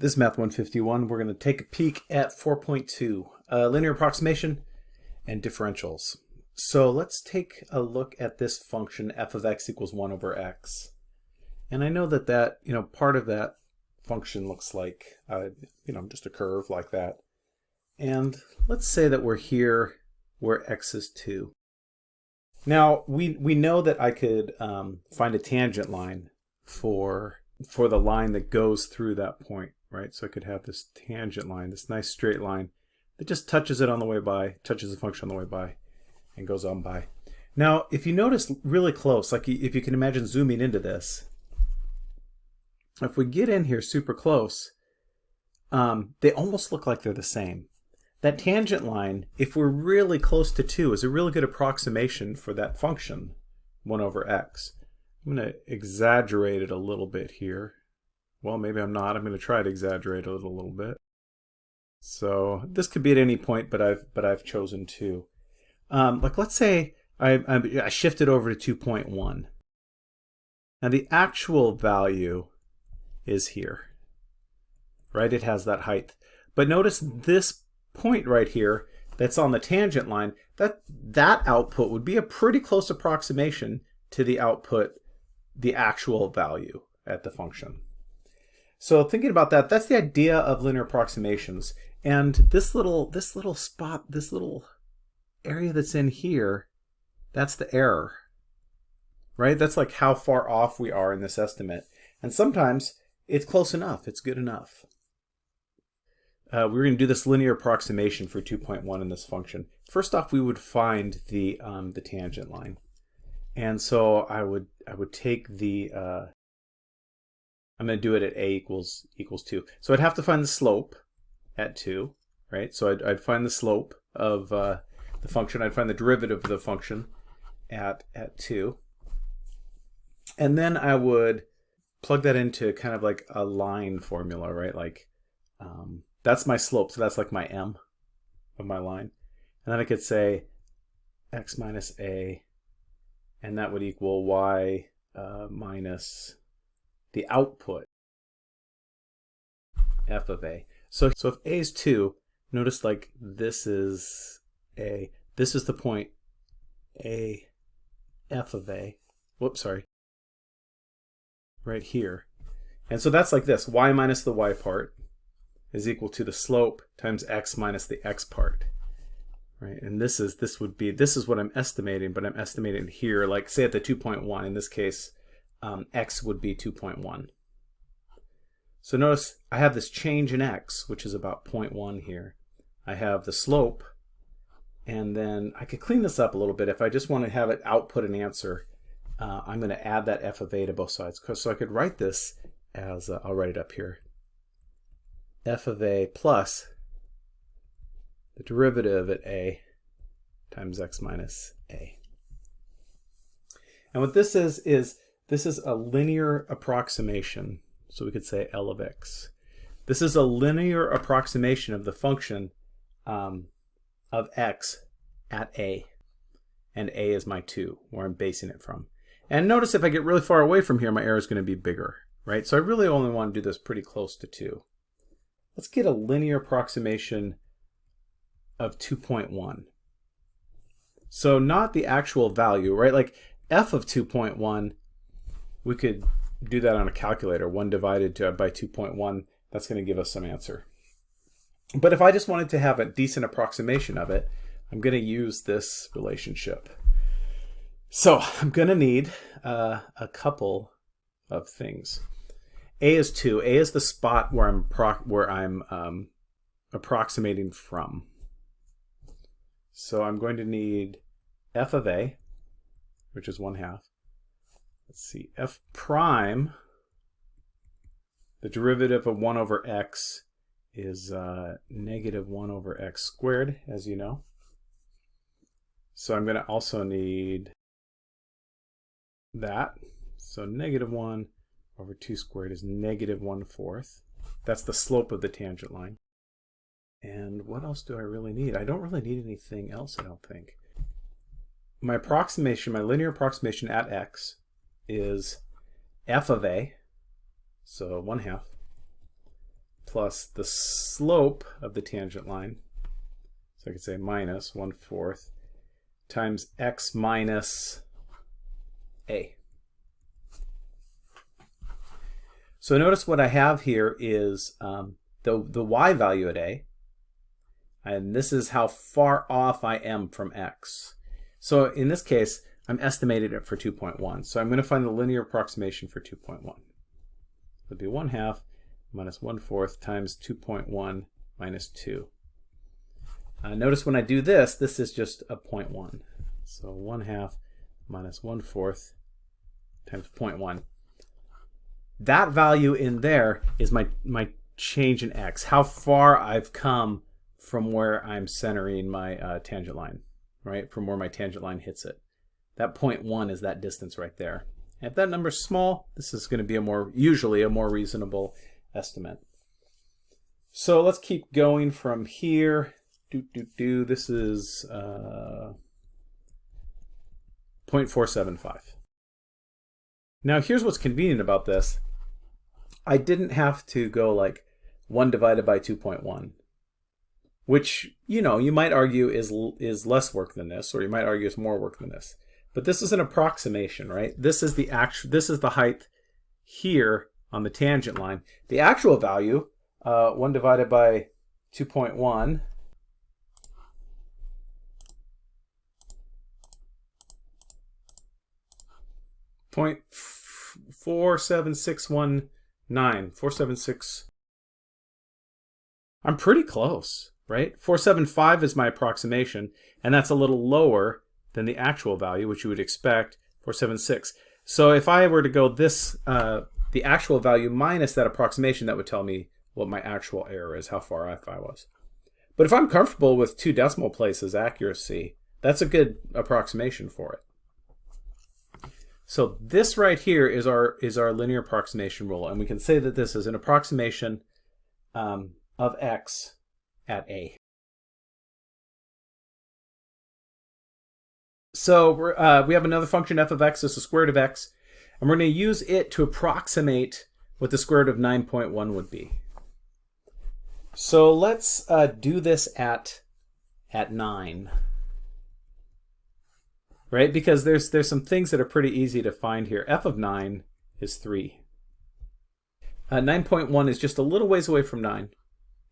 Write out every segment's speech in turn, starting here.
This is Math 151. We're going to take a peek at 4.2, uh, linear approximation and differentials. So let's take a look at this function f of x equals 1 over x. And I know that that, you know, part of that function looks like, uh, you know, just a curve like that. And let's say that we're here where x is 2. Now, we, we know that I could um, find a tangent line for, for the line that goes through that point right? So I could have this tangent line, this nice straight line that just touches it on the way by, touches the function on the way by, and goes on by. Now, if you notice really close, like if you can imagine zooming into this, if we get in here super close, um, they almost look like they're the same. That tangent line, if we're really close to 2, is a really good approximation for that function, 1 over x. I'm going to exaggerate it a little bit here well, maybe I'm not. I'm going to try to exaggerate it a little bit. So this could be at any point, but I've but I've chosen to. Um, like let's say I, I shifted over to 2.1. Now the actual value is here, right? It has that height. But notice this point right here that's on the tangent line, that, that output would be a pretty close approximation to the output, the actual value at the function. So thinking about that, that's the idea of linear approximations. And this little this little spot, this little area that's in here, that's the error. Right? That's like how far off we are in this estimate. And sometimes it's close enough, it's good enough. Uh, we're going to do this linear approximation for 2.1 in this function. First off, we would find the um, the tangent line, and so I would I would take the uh, I'm going to do it at a equals equals 2. So I'd have to find the slope at 2, right? So I'd, I'd find the slope of uh, the function. I'd find the derivative of the function at, at 2. And then I would plug that into kind of like a line formula, right? Like um, that's my slope. So that's like my m of my line. And then I could say x minus a, and that would equal y uh, minus the output f of a. So, so if a is 2, notice like this is a, this is the point a f of a, whoops, sorry, right here. And so that's like this, y minus the y part is equal to the slope times x minus the x part. Right, and this is this would be this is what I'm estimating, but I'm estimating here, like say at the 2.1 in this case, um, x would be 2.1. So notice I have this change in x, which is about 0.1 here. I have the slope, and then I could clean this up a little bit. If I just want to have it output an answer, uh, I'm going to add that f of a to both sides. So I could write this as, uh, I'll write it up here, f of a plus the derivative at a times x minus a. And what this is, is this is a linear approximation. So we could say L of x. This is a linear approximation of the function um, of x at a. And a is my 2, where I'm basing it from. And notice if I get really far away from here, my error is going to be bigger, right? So I really only want to do this pretty close to 2. Let's get a linear approximation of 2.1. So not the actual value, right? Like f of 2.1 we could do that on a calculator. 1 divided to, by 2.1, that's going to give us some answer. But if I just wanted to have a decent approximation of it, I'm going to use this relationship. So I'm going to need uh, a couple of things. A is 2. A is the spot where I'm where I'm um, approximating from. So I'm going to need f of a, which is 1 half, let's see, f prime, the derivative of 1 over x is uh, negative 1 over x squared, as you know. So I'm going to also need that. So negative 1 over 2 squared is negative 1 fourth. That's the slope of the tangent line. And what else do I really need? I don't really need anything else, I don't think. My approximation, my linear approximation at x is f of a, so 1 half, plus the slope of the tangent line. So I could say minus 1 fourth times x minus a. So notice what I have here is um, the, the y value at a, and this is how far off I am from x. So in this case, I'm estimating it for 2.1. So I'm going to find the linear approximation for 2.1. It'll be 1 half minus 1 fourth times 2.1 minus 2. Uh, notice when I do this, this is just a 0.1. So 1 half minus 1 fourth times 0.1. That value in there is my, my change in x, how far I've come from where I'm centering my uh, tangent line, right? From where my tangent line hits it. That 0.1 is that distance right there. if that number is small, this is going to be a more, usually a more reasonable estimate. So let's keep going from here. Do, do, do. This is uh, 0.475. Now here's what's convenient about this. I didn't have to go like 1 divided by 2.1, which, you know, you might argue is, is less work than this, or you might argue is more work than this. But this is an approximation, right? This is the actual, this is the height here on the tangent line. The actual value, uh, 1 divided by 2.1, Point four seven six one nine four seven six. I'm pretty close, right? 475 is my approximation, and that's a little lower than the actual value, which you would expect, 476. So if I were to go this, uh, the actual value minus that approximation, that would tell me what my actual error is, how far off I was. But if I'm comfortable with two decimal places accuracy, that's a good approximation for it. So this right here is our is our linear approximation rule, and we can say that this is an approximation um, of x at a. So uh, we have another function f of x is the square root of x, and we're going to use it to approximate what the square root of 9.1 would be. So let's uh, do this at at 9 right? Because there's there's some things that are pretty easy to find here. f of 9 is 3. Uh, 9.1 is just a little ways away from 9.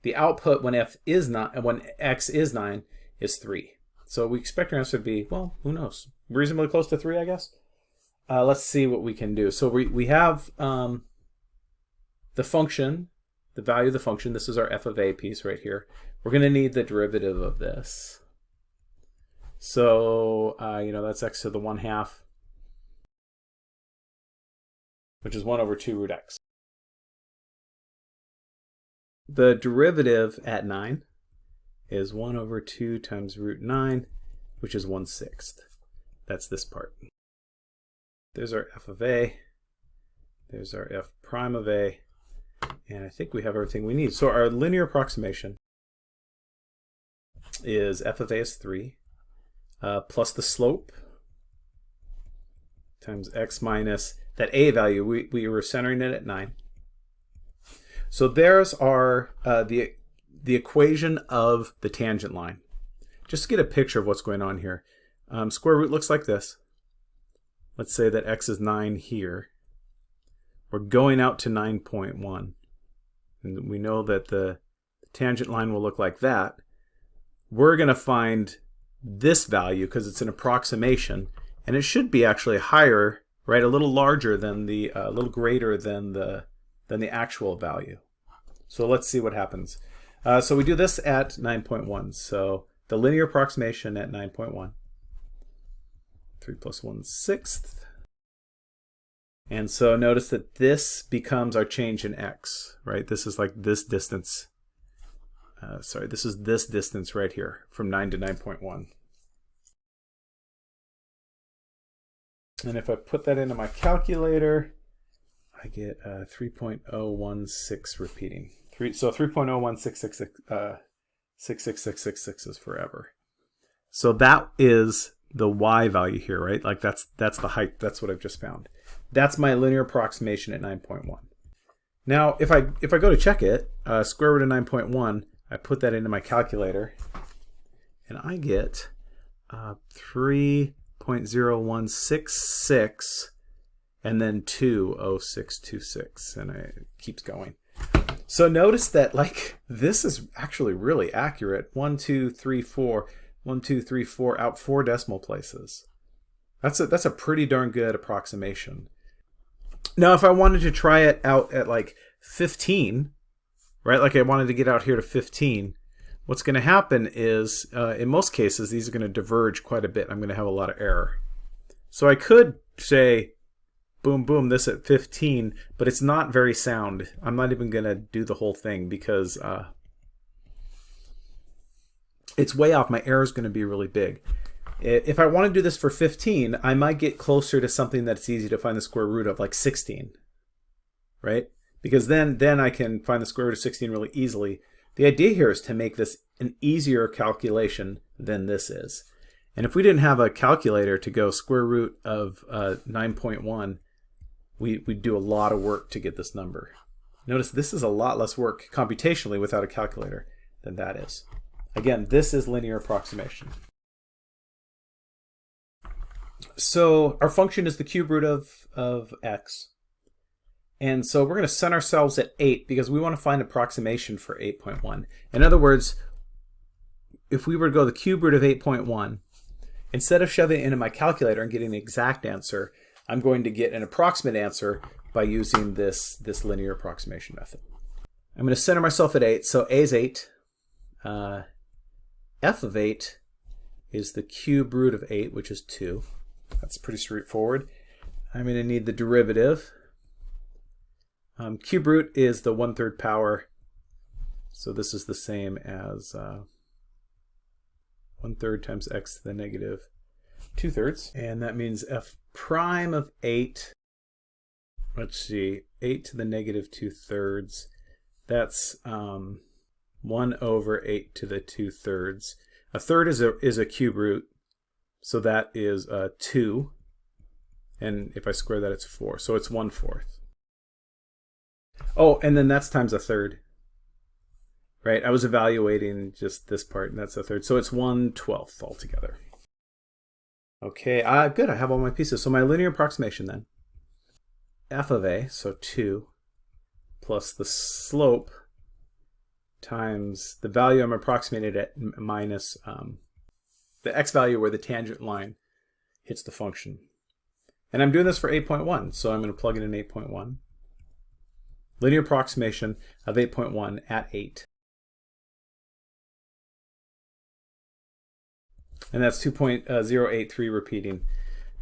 The output when f is not when x is 9 is 3. So we expect our answer to be, well, who knows? Reasonably close to 3, I guess. Uh, let's see what we can do. So we, we have um, the function, the value of the function. This is our f of a piece right here. We're going to need the derivative of this. So, uh, you know, that's x to the 1 half, which is 1 over 2 root x. The derivative at 9 is 1 over 2 times root 9, which is 1 sixth. That's this part. There's our f of a. There's our f prime of a. And I think we have everything we need. So our linear approximation is f of a is 3 uh, plus the slope times x minus that a value. We, we were centering it at 9. So there's our uh, the, the equation of the tangent line. Just to get a picture of what's going on here. Um, square root looks like this. Let's say that x is 9 here. We're going out to 9.1. And we know that the tangent line will look like that. We're going to find this value because it's an approximation and it should be actually higher right a little larger than the uh, a little greater than the than the actual value so let's see what happens uh, so we do this at 9.1 so the linear approximation at 9.1 3 plus 1 sixth. And so notice that this becomes our change in x right? This is like this distance. Uh, sorry, this is this distance right here from 9 to 9.1. And if I put that into my calculator, I get uh, 3.016 repeating. Three, so 3.01666 uh, 66666 is forever. So that is the y value here, right? Like that's that's the height. That's what I've just found. That's my linear approximation at 9.1. Now, if I if I go to check it, uh, square root of 9.1, I put that into my calculator, and I get uh, 3.0166 and then 20626 and it keeps going. So notice that like this is actually really accurate. One, two, three, four, one, two, three, four, out four decimal places. That's a, that's a pretty darn good approximation. Now, if I wanted to try it out at like 15, right, like I wanted to get out here to 15, what's going to happen is, uh, in most cases, these are going to diverge quite a bit. I'm going to have a lot of error. So I could say, boom, boom, this at 15, but it's not very sound. I'm not even going to do the whole thing because uh, it's way off. My error is going to be really big. If I want to do this for 15, I might get closer to something that's easy to find the square root of, like 16, right? Because then, then I can find the square root of 16 really easily. The idea here is to make this an easier calculation than this is. And if we didn't have a calculator to go square root of uh, 9.1, we, we'd do a lot of work to get this number. Notice this is a lot less work computationally without a calculator than that is. Again, this is linear approximation. So our function is the cube root of, of x. And so we're going to set ourselves at 8 because we want to find approximation for 8.1. In other words, if we were to go the cube root of 8.1, instead of shoving it into my calculator and getting the exact answer, I'm going to get an approximate answer by using this, this linear approximation method. I'm going to center myself at 8. So a is 8. Uh, f of 8 is the cube root of 8, which is 2. That's pretty straightforward. I'm going to need the derivative. Um, cube root is the one-third power, so this is the same as uh, one-third times x to the negative two-thirds, and that means f prime of 8, let's see, 8 to the negative two-thirds, that's um, 1 over 8 to the two-thirds. A third is a, is a cube root, so that is uh, 2. And if I square that, it's 4. So it's 1 fourth. Oh, and then that's times a third. Right? I was evaluating just this part, and that's a third. So it's 1 twelfth altogether. Okay, uh, good. I have all my pieces. So my linear approximation then. f of a, so 2, plus the slope times the value I'm approximated at minus um, the x value where the tangent line hits the function. And I'm doing this for 8.1, so I'm going to plug in 8.1. Linear approximation of 8.1 at 8. And that's 2.083 repeating.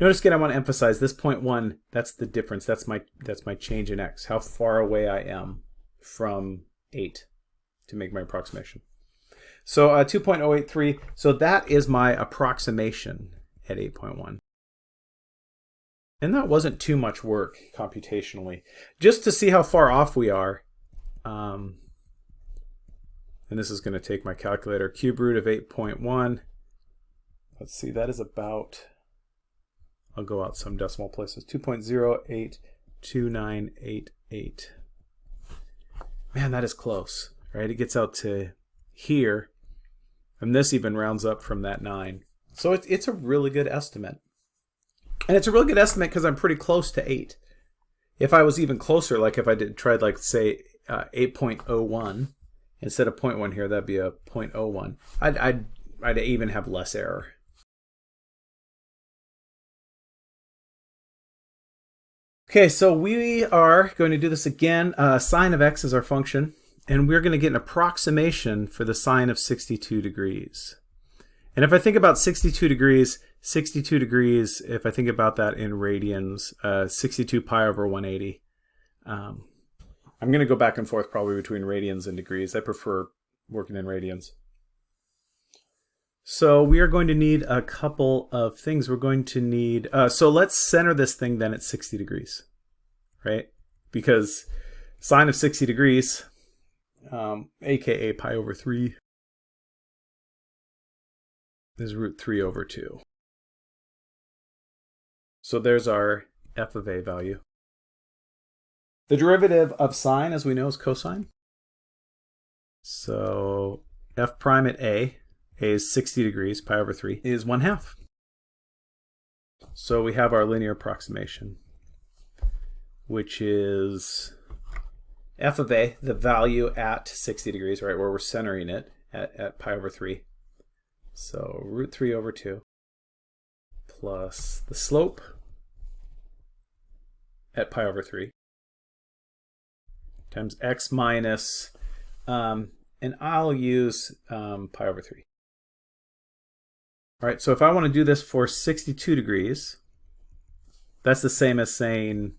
Notice again, I want to emphasize this point one, that's the difference. That's my, that's my change in x, how far away I am from 8 to make my approximation. So uh, 2.083, so that is my approximation at 8.1. And that wasn't too much work computationally. Just to see how far off we are, um, and this is going to take my calculator, cube root of 8.1. Let's see, that is about, I'll go out some decimal places, 2.082988. Man, that is close, right? It gets out to here, and this even rounds up from that 9. So it's, it's a really good estimate. And it's a really good estimate because I'm pretty close to 8. If I was even closer, like if I did tried like say uh, 8.01 instead of 0.1 here, that'd be a 0.01. I'd, I'd, I'd even have less error. Okay, so we are going to do this again. Uh, sine of x is our function and we're going to get an approximation for the sine of 62 degrees. And if I think about 62 degrees, 62 degrees, if I think about that in radians, uh, 62 pi over 180. Um, I'm going to go back and forth probably between radians and degrees. I prefer working in radians. So we are going to need a couple of things. We're going to need, uh, so let's center this thing then at 60 degrees, right? Because sine of 60 degrees, um, aka pi over 3 is root 3 over 2. So there's our f of a value. The derivative of sine, as we know, is cosine. So f prime at a, a is 60 degrees, pi over 3, is 1 half. So we have our linear approximation, which is f of a, the value at 60 degrees, right, where we're centering it at, at pi over 3. So root 3 over 2 plus the slope at pi over 3 times x minus, um, and I'll use um, pi over 3. All right, so if I want to do this for 62 degrees, that's the same as saying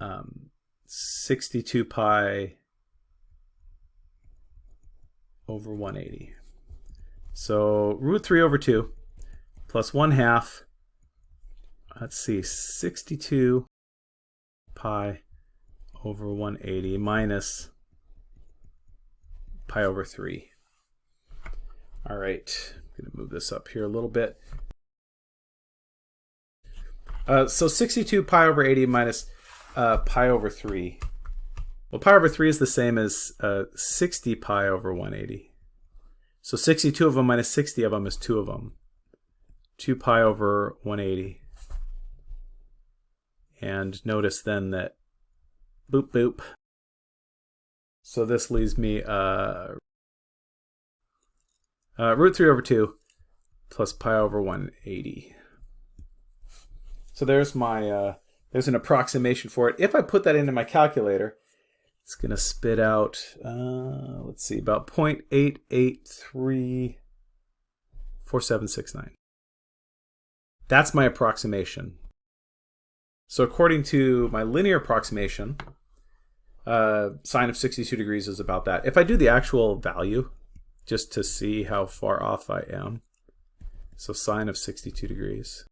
um, 62 pi over 180. So root 3 over 2 plus 1 half, let's see, 62 pi over 180 minus pi over 3. All right, Going to move this up here a little bit. Uh, so 62 pi over 80 minus uh, pi over 3. Well, pi over 3 is the same as uh, 60 pi over 180. So 62 of them minus 60 of them is 2 of them. 2 pi over 180. And notice then that boop boop. So this leaves me uh, uh, root 3 over 2 plus pi over 180. So there's my, uh, there's an approximation for it. If I put that into my calculator, it's going to spit out, uh, let's see, about 0.8834769. That's my approximation. So according to my linear approximation, uh, sine of 62 degrees is about that. If I do the actual value, just to see how far off I am, so sine of 62 degrees,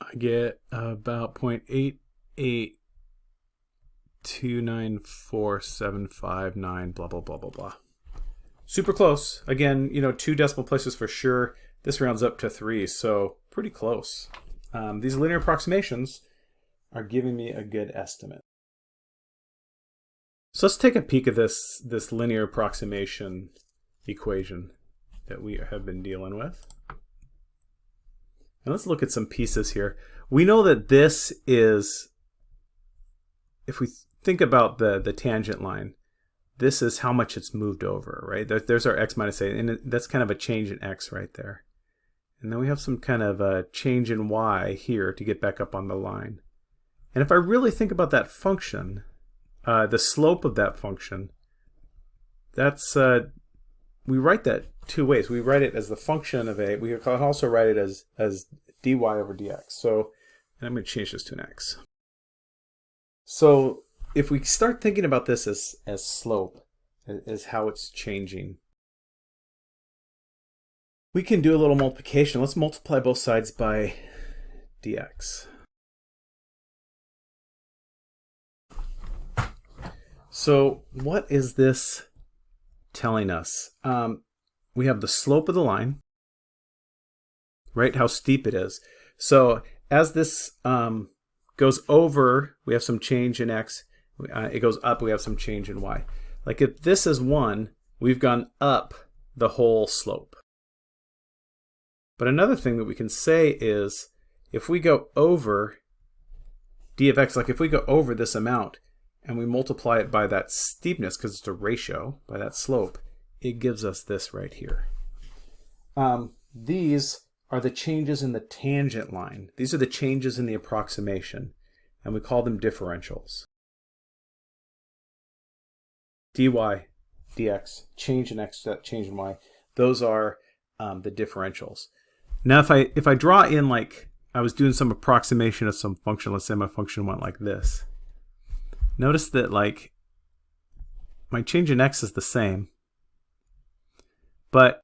I get about 0.8829479, blah, blah, blah, blah, blah. Super close. Again, you know, two decimal places for sure. This rounds up to three, so pretty close. Um, these linear approximations are giving me a good estimate. So let's take a peek at this, this linear approximation equation that we have been dealing with. And let's look at some pieces here. We know that this is, if we think about the, the tangent line, this is how much it's moved over, right? There's our x minus a, and that's kind of a change in x right there. And then we have some kind of a change in y here to get back up on the line. And if I really think about that function, uh, the slope of that function, that's, uh, we write that two ways. We write it as the function of a, we can also write it as, as dy over dx. So and I'm going to change this to an x. So if we start thinking about this as, as slope, as how it's changing, we can do a little multiplication. Let's multiply both sides by dx. So what is this telling us? Um, we have the slope of the line, right? How steep it is. So as this um, goes over, we have some change in x. Uh, it goes up, we have some change in y. Like if this is 1, we've gone up the whole slope. But another thing that we can say is if we go over d of x, like if we go over this amount and we multiply it by that steepness, because it's a ratio, by that slope, it gives us this right here. Um, these are the changes in the tangent line. These are the changes in the approximation, and we call them differentials. dy, dx, change in x, change in y, those are um, the differentials. Now if I if I draw in like I was doing some approximation of some function, let's say my function went like this. Notice that like my change in x is the same, but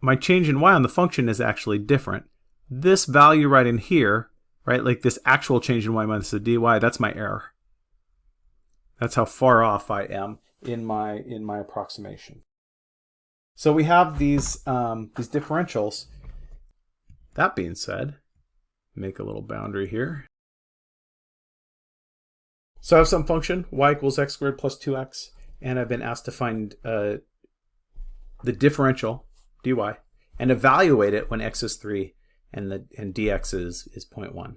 my change in y on the function is actually different. This value right in here, right, like this actual change in y minus the dy, that's my error. That's how far off I am in my in my approximation. So we have these um, these differentials. That being said, make a little boundary here. So I have some function, y equals x squared plus 2x, and I've been asked to find uh, the differential, dy, and evaluate it when x is 3 and, the, and dx is, is 0.1.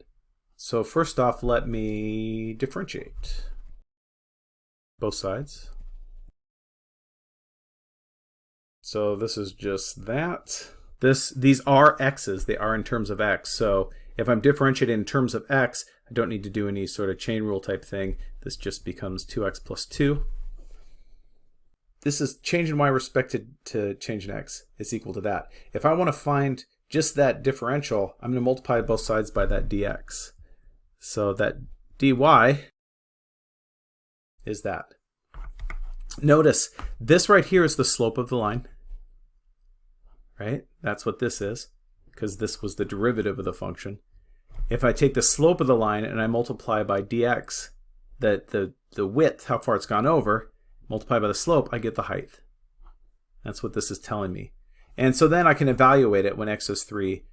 So first off, let me differentiate both sides. So this is just that. This These are x's. They are in terms of x. So if I'm differentiating in terms of x, I don't need to do any sort of chain rule type thing. This just becomes 2x plus 2. This is change in y respected to change in x. It's equal to that. If I want to find just that differential, I'm going to multiply both sides by that dx. So that dy is that. Notice this right here is the slope of the line, right? That's what this is because this was the derivative of the function. If I take the slope of the line and I multiply by dx, that the, the width, how far it's gone over, multiply by the slope, I get the height. That's what this is telling me. And so then I can evaluate it when x is 3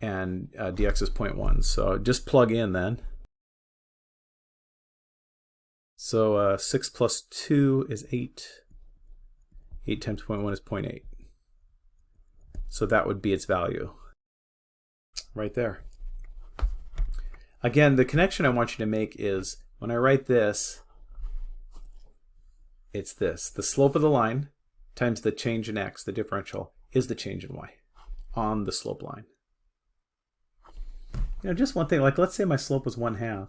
and uh, dx is 0.1. So just plug in then. So uh, 6 plus 2 is 8. 8 times 0.1 is 0.8. So that would be its value right there. Again, the connection I want you to make is when I write this, it's this. The slope of the line times the change in x, the differential, is the change in y on the slope line. You know, just one thing, like let's say my slope was 1 half.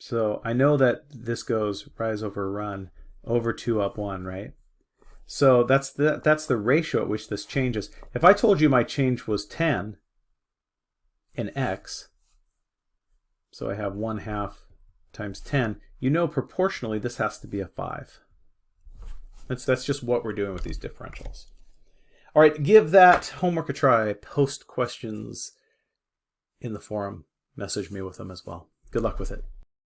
So I know that this goes rise over run over 2 up 1, right? So that's the, that's the ratio at which this changes. If I told you my change was 10 in x, so I have 1 half times 10, you know proportionally this has to be a 5. That's, that's just what we're doing with these differentials. All right, give that homework a try. Post questions in the forum. Message me with them as well. Good luck with it.